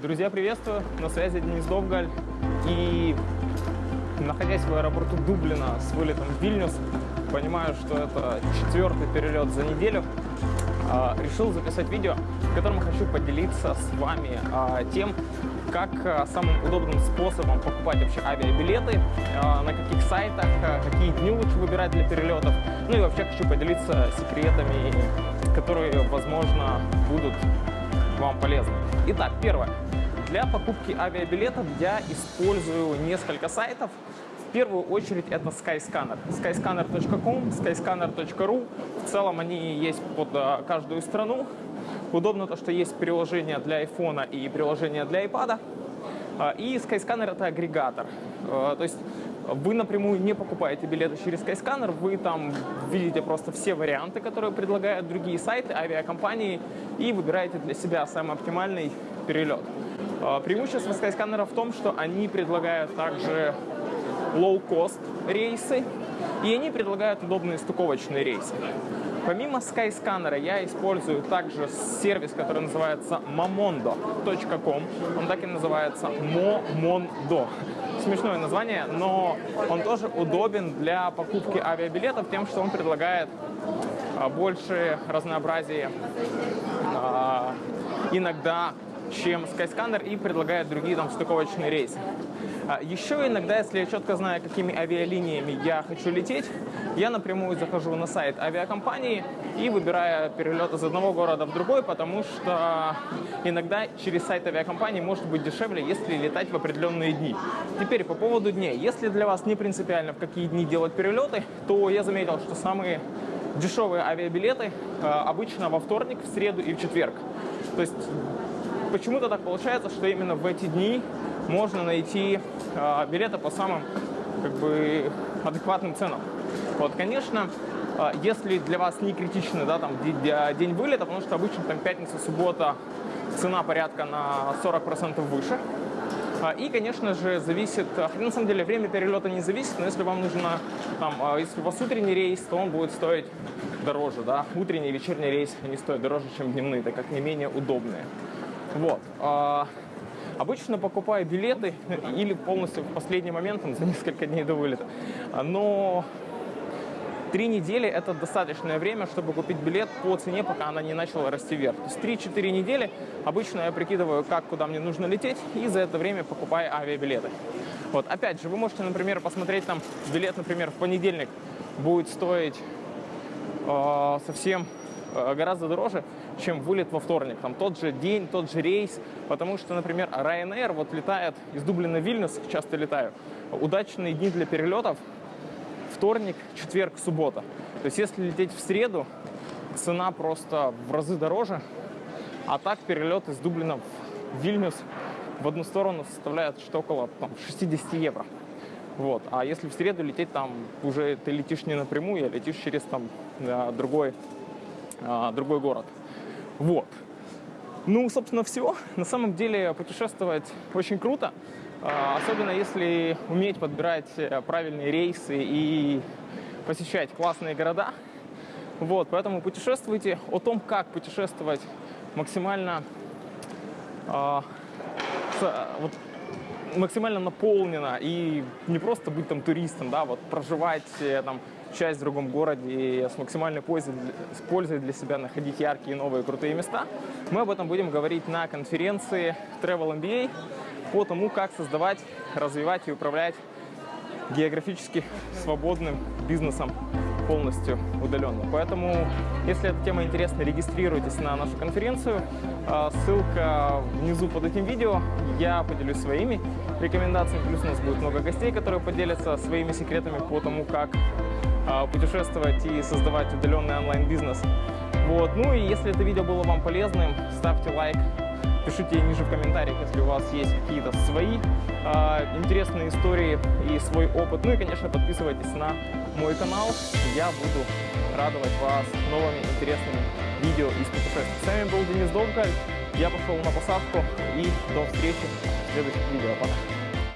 Друзья, приветствую! На связи Денис Довгаль. И находясь в аэропорту Дублина с вылетом в Вильнюс, понимаю, что это четвертый перелет за неделю, а, решил записать видео, в котором хочу поделиться с вами а, тем, как а, самым удобным способом покупать вообще авиабилеты, на каких сайтах, какие дни лучше выбирать для перелетов. Ну и вообще хочу поделиться секретами, которые, возможно, будут вам полезны. Итак, первое. Для покупки авиабилетов я использую несколько сайтов. В первую очередь это Skyscanner. skyscanner.com, skyscanner.ru. В целом они есть под а, каждую страну. Удобно то, что есть приложение для iPhone и приложение для iPad. А, и Skyscanner это агрегатор. А, то есть вы напрямую не покупаете билеты через Skyscanner, вы там видите просто все варианты, которые предлагают другие сайты, авиакомпании, и выбираете для себя самый оптимальный перелет. А, преимущество Skyscanner в том, что они предлагают также low-cost рейсы, и они предлагают удобные стыковочные рейсы. Помимо Skyscanner я использую также сервис, который называется momondo.com. Он так и называется Momondo. Смешное название, но он тоже удобен для покупки авиабилетов тем, что он предлагает а, больше разнообразия а, иногда чем Skyscanner и предлагает другие там стыковочные рейсы. А, еще иногда, если я четко знаю, какими авиалиниями я хочу лететь, я напрямую захожу на сайт авиакомпании и выбираю перелет из одного города в другой, потому что иногда через сайт авиакомпании может быть дешевле, если летать в определенные дни. Теперь по поводу дней. Если для вас не принципиально, в какие дни делать перелеты, то я заметил, что самые дешевые авиабилеты а, обычно во вторник, в среду и в четверг. То есть почему-то так получается, что именно в эти дни можно найти э, билеты по самым как бы, адекватным ценам. Вот, конечно, э, если для вас не критично да, там, день вылета, потому что обычно там пятница, суббота цена порядка на 40% выше. И, конечно же, зависит, на самом деле время перелета не зависит, но если вам нужно, там, если у вас утренний рейс, то он будет стоить дороже, да, утренний и вечерний рейс, они стоят дороже, чем дневные, так как не менее удобные. Вот. А, обычно покупаю билеты или полностью в последний момент, за несколько дней до вылета. Но три недели – это достаточное время, чтобы купить билет по цене, пока она не начала расти вверх. То есть 3-4 недели обычно я прикидываю, как, куда мне нужно лететь, и за это время покупаю авиабилеты. Вот. Опять же, вы можете, например, посмотреть там билет, например, в понедельник будет стоить э, совсем э, гораздо дороже, чем вылет во вторник. Там тот же день, тот же рейс. Потому что, например, Ryanair вот летает из Дублина в Вильнюс, часто летаю. Удачные дни для перелетов вторник, четверг, суббота. То есть если лететь в среду, цена просто в разы дороже. А так перелет из Дублина в Вильнюс в одну сторону составляет что около там, 60 евро. Вот. А если в среду лететь, там уже ты летишь не напрямую, а летишь через там, другой, а, другой город. Вот. Ну, собственно, все. На самом деле путешествовать очень круто, а, особенно если уметь подбирать э, правильные рейсы и посещать классные города. Вот, поэтому путешествуйте. О том, как путешествовать максимально, э, с, вот, максимально наполнено и не просто быть там туристом, да, вот проживать э, там часть в другом городе и с максимальной пользой, с пользой для себя находить яркие, новые, крутые места. Мы об этом будем говорить на конференции Travel MBA по тому, как создавать, развивать и управлять географически свободным бизнесом полностью удаленно. Поэтому, если эта тема интересна, регистрируйтесь на нашу конференцию. А, ссылка внизу под этим видео. Я поделюсь своими рекомендациями. Плюс у нас будет много гостей, которые поделятся своими секретами по тому, как а, путешествовать и создавать удаленный онлайн-бизнес. Вот. Ну и если это видео было вам полезным, ставьте лайк, пишите ниже в комментариях, если у вас есть какие-то свои э, интересные истории и свой опыт. Ну и, конечно, подписывайтесь на мой канал. Я буду радовать вас новыми интересными видео из путешествий. С вами был Денис Довгаль. Я пошел на посадку и до встречи в следующих видео. Пока!